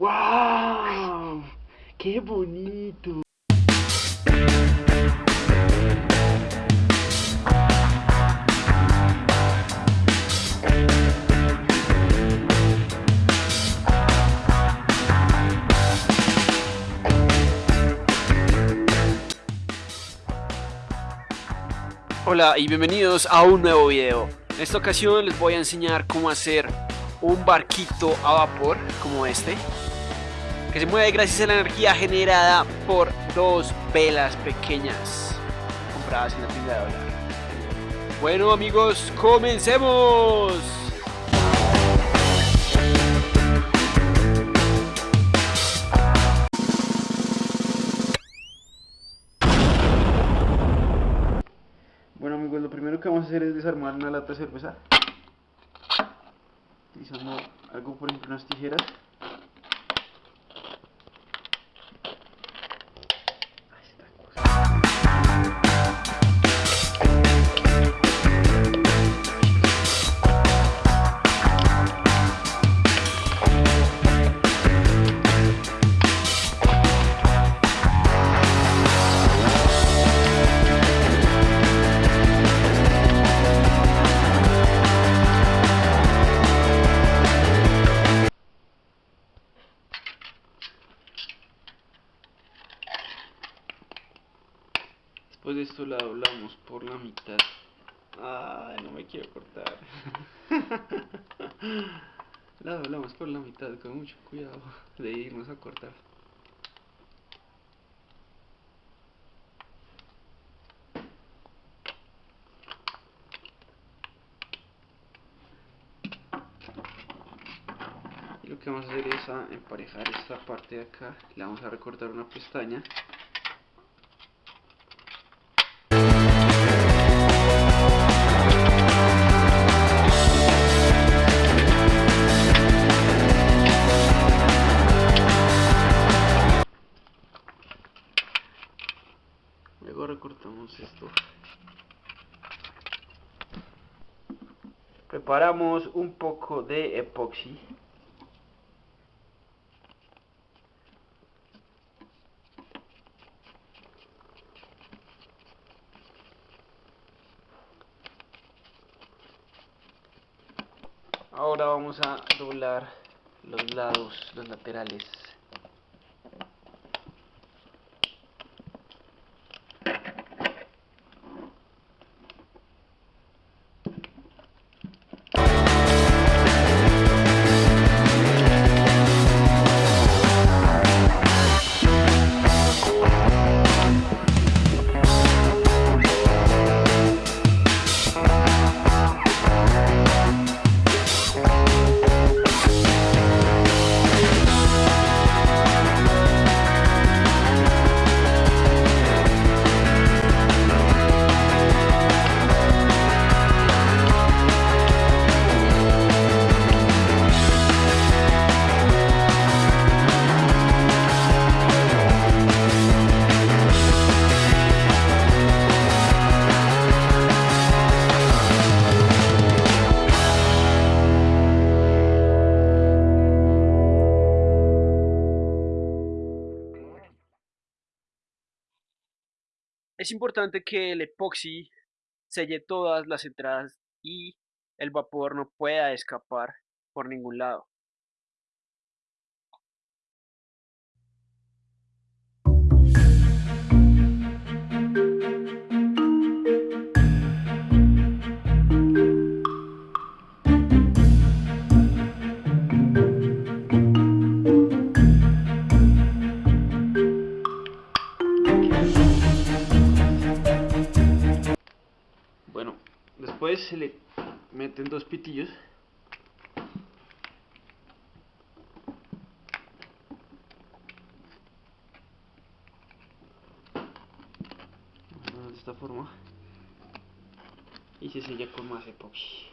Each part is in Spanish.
¡Wow! ¡Qué bonito! Hola y bienvenidos a un nuevo video. En esta ocasión les voy a enseñar cómo hacer un barquito a vapor como este que se mueve gracias a la energía generada por dos velas pequeñas compradas en la tienda de dólar. Bueno amigos, comencemos. Bueno amigos, lo primero que vamos a hacer es desarmar una lata de cerveza É algum por exemplo pronosti hierat. De esto la doblamos por la mitad. Ay, no me quiero cortar. la doblamos por la mitad con mucho cuidado de irnos a cortar. Y lo que vamos a hacer es emparejar esta parte de acá. Le vamos a recortar una pestaña preparamos un poco de epoxi. Ahora vamos a doblar los lados, los laterales Es importante que el epoxi selle todas las entradas y el vapor no pueda escapar por ningún lado. Después se le meten dos pitillos. De esta forma. Y se sella con más epoxi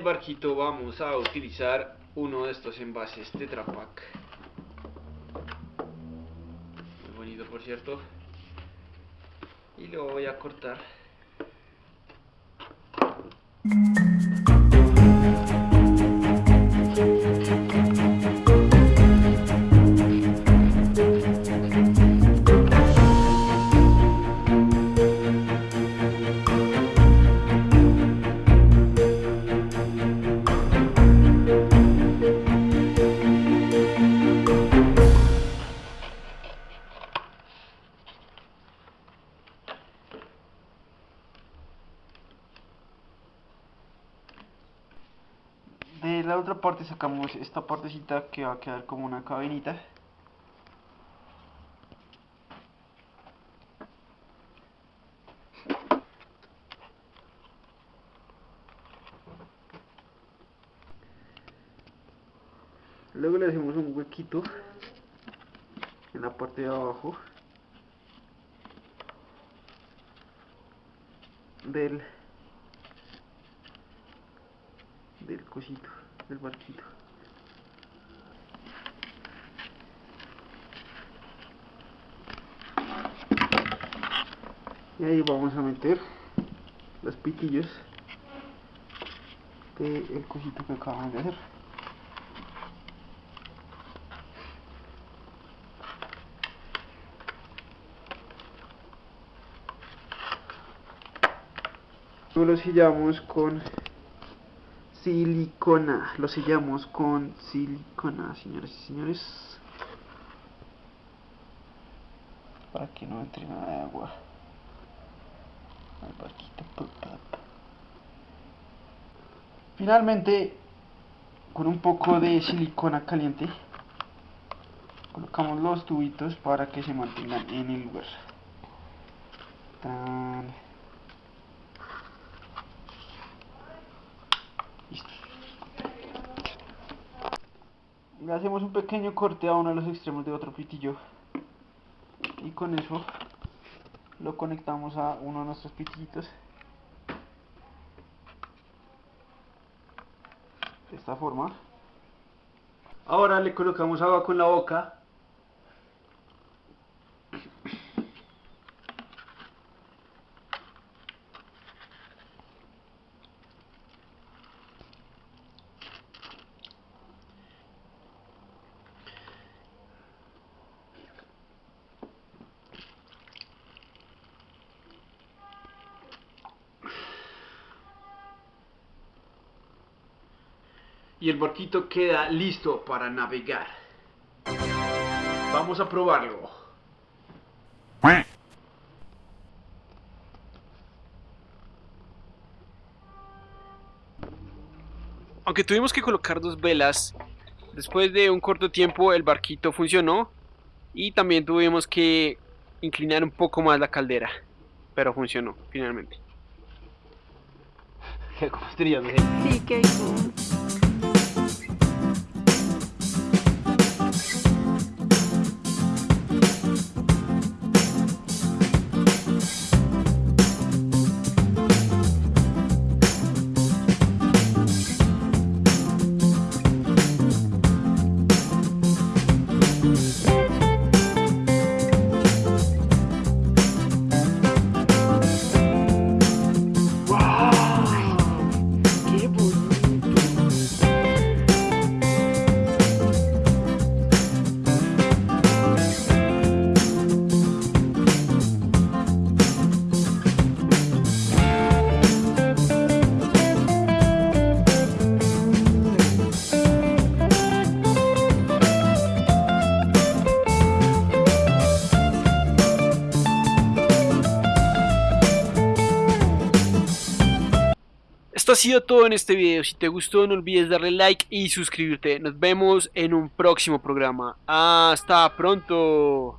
barquito vamos a utilizar uno de estos envases Tetra Pak. Muy bonito por cierto. Y lo voy a cortar. Otra parte sacamos esta partecita que va a quedar como una cabinita. Luego le hacemos un huequito en la parte de abajo del del cosito, del barquito. Y ahí vamos a meter los pitillos del cosito que acabamos de hacer. Lo sellamos con silicona. Lo sellamos con silicona, señores y señores. Para que no entre nada de agua. Finalmente, con un poco de silicona caliente, colocamos los tubitos para que se mantengan en el lugar. Hacemos un pequeño corte a uno de los extremos de otro pitillo. Y con eso lo conectamos a uno de nuestros pitillitos. De esta forma. Ahora le colocamos agua con la boca y el barquito queda listo para navegar. Vamos a probarlo. Aunque tuvimos que colocar dos velas, después de un corto tiempo el barquito funcionó y también tuvimos que inclinar un poco más la caldera, pero funcionó finalmente. ¿Qué Sí, que Ha sido todo en este video. Si te gustó no olvides darle like y suscribirte. Nos vemos en un próximo programa. Hasta pronto.